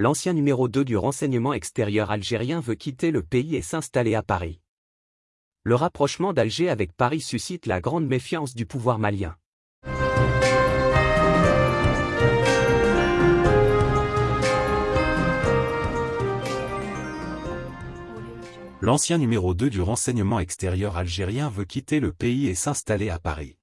l'ancien numéro 2 du renseignement extérieur algérien veut quitter le pays et s'installer à Paris. Le rapprochement d'Alger avec Paris suscite la grande méfiance du pouvoir malien. L'ancien numéro 2 du renseignement extérieur algérien veut quitter le pays et s'installer à Paris.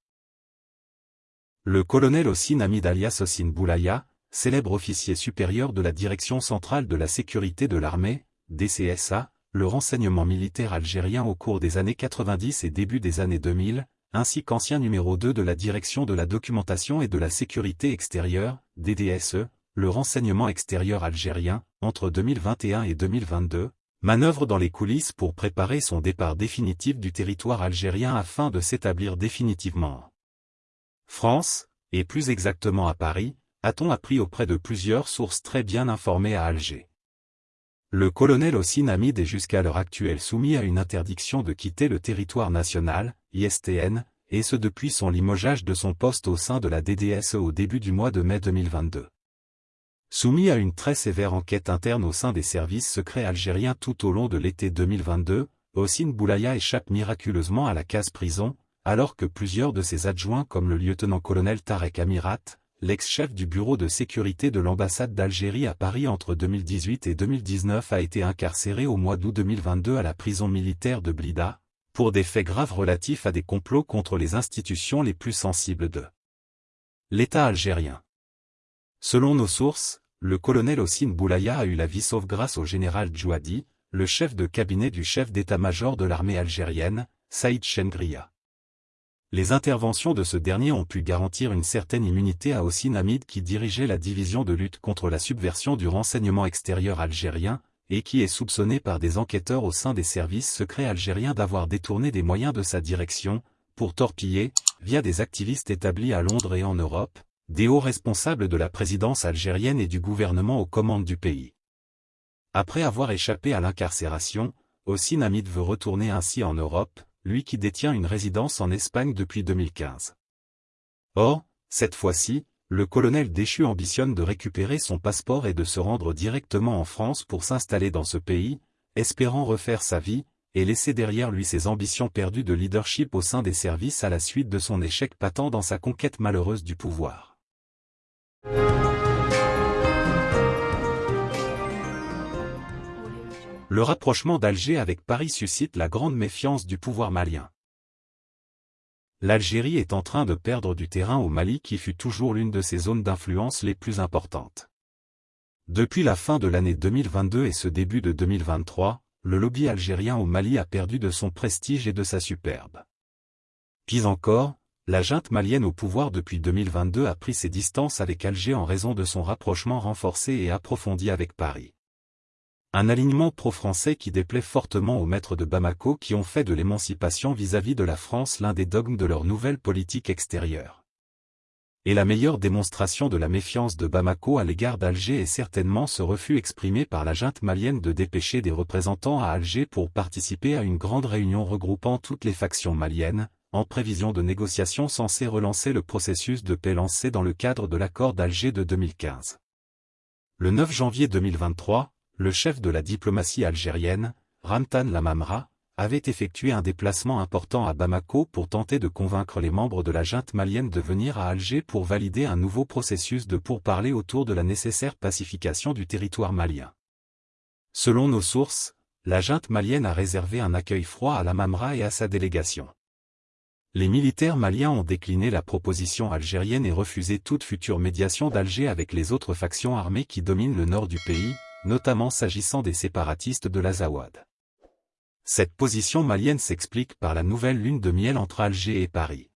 Le colonel Ossine Hamid alias Ossine Boulaya, célèbre officier supérieur de la Direction centrale de la sécurité de l'armée, DCSA, le renseignement militaire algérien au cours des années 90 et début des années 2000, ainsi qu'ancien numéro 2 de la Direction de la documentation et de la sécurité extérieure, DDSE, le renseignement extérieur algérien, entre 2021 et 2022, manœuvre dans les coulisses pour préparer son départ définitif du territoire algérien afin de s'établir définitivement. France, et plus exactement à Paris, a-t-on appris auprès de plusieurs sources très bien informées à Alger? Le colonel Ossine Hamid est jusqu'à l'heure actuelle soumis à une interdiction de quitter le territoire national, ISTN, et ce depuis son limogeage de son poste au sein de la DDSE au début du mois de mai 2022. Soumis à une très sévère enquête interne au sein des services secrets algériens tout au long de l'été 2022, Ossine Boulaya échappe miraculeusement à la case prison, alors que plusieurs de ses adjoints comme le lieutenant-colonel Tarek Amirat, l'ex-chef du bureau de sécurité de l'ambassade d'Algérie à Paris entre 2018 et 2019 a été incarcéré au mois d'août 2022 à la prison militaire de Blida, pour des faits graves relatifs à des complots contre les institutions les plus sensibles de l'État algérien. Selon nos sources, le colonel Ossine Boulaya a eu la vie sauve grâce au général Djouadi, le chef de cabinet du chef d'état-major de l'armée algérienne, Saïd Chengria. Les interventions de ce dernier ont pu garantir une certaine immunité à Ossine Hamid qui dirigeait la division de lutte contre la subversion du renseignement extérieur algérien, et qui est soupçonné par des enquêteurs au sein des services secrets algériens d'avoir détourné des moyens de sa direction, pour torpiller, via des activistes établis à Londres et en Europe, des hauts responsables de la présidence algérienne et du gouvernement aux commandes du pays. Après avoir échappé à l'incarcération, Ossine Hamid veut retourner ainsi en Europe, lui qui détient une résidence en Espagne depuis 2015. Or, cette fois-ci, le colonel déchu ambitionne de récupérer son passeport et de se rendre directement en France pour s'installer dans ce pays, espérant refaire sa vie, et laisser derrière lui ses ambitions perdues de leadership au sein des services à la suite de son échec patent dans sa conquête malheureuse du pouvoir. Le rapprochement d'Alger avec Paris suscite la grande méfiance du pouvoir malien. L'Algérie est en train de perdre du terrain au Mali qui fut toujours l'une de ses zones d'influence les plus importantes. Depuis la fin de l'année 2022 et ce début de 2023, le lobby algérien au Mali a perdu de son prestige et de sa superbe. Pis encore, la junte malienne au pouvoir depuis 2022 a pris ses distances avec Alger en raison de son rapprochement renforcé et approfondi avec Paris. Un alignement pro-français qui déplaît fortement aux maîtres de Bamako qui ont fait de l'émancipation vis-à-vis de la France l'un des dogmes de leur nouvelle politique extérieure. Et la meilleure démonstration de la méfiance de Bamako à l'égard d'Alger est certainement ce refus exprimé par la junte malienne de dépêcher des représentants à Alger pour participer à une grande réunion regroupant toutes les factions maliennes, en prévision de négociations censées relancer le processus de paix lancé dans le cadre de l'accord d'Alger de 2015. Le 9 janvier 2023, le chef de la diplomatie algérienne, Ramtan Lamamra, avait effectué un déplacement important à Bamako pour tenter de convaincre les membres de la junte malienne de venir à Alger pour valider un nouveau processus de pourparlers autour de la nécessaire pacification du territoire malien. Selon nos sources, la junte malienne a réservé un accueil froid à Lamamra et à sa délégation les militaires maliens ont décliné la proposition algérienne et refusé toute future médiation d'Alger avec les autres factions armées qui dominent le nord du pays, notamment s'agissant des séparatistes de l'Azawad. Cette position malienne s'explique par la nouvelle lune de miel entre Alger et Paris.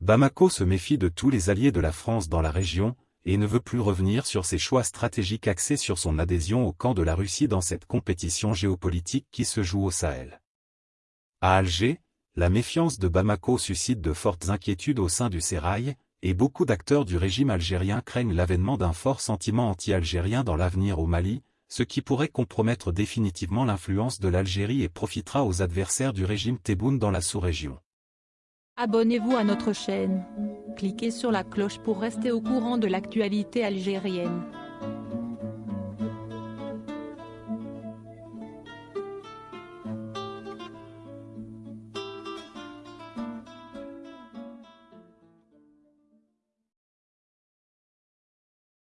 Bamako se méfie de tous les alliés de la France dans la région, et ne veut plus revenir sur ses choix stratégiques axés sur son adhésion au camp de la Russie dans cette compétition géopolitique qui se joue au Sahel. À Alger, la méfiance de Bamako suscite de fortes inquiétudes au sein du Sérail, et beaucoup d'acteurs du régime algérien craignent l'avènement d'un fort sentiment anti-algérien dans l'avenir au Mali, ce qui pourrait compromettre définitivement l'influence de l'Algérie et profitera aux adversaires du régime Tebboune dans la sous-région. Abonnez-vous à notre chaîne. Cliquez sur la cloche pour rester au courant de l'actualité algérienne.